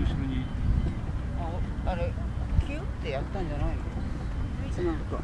後ろに。ああれキュってやったんじゃないの？つなぐか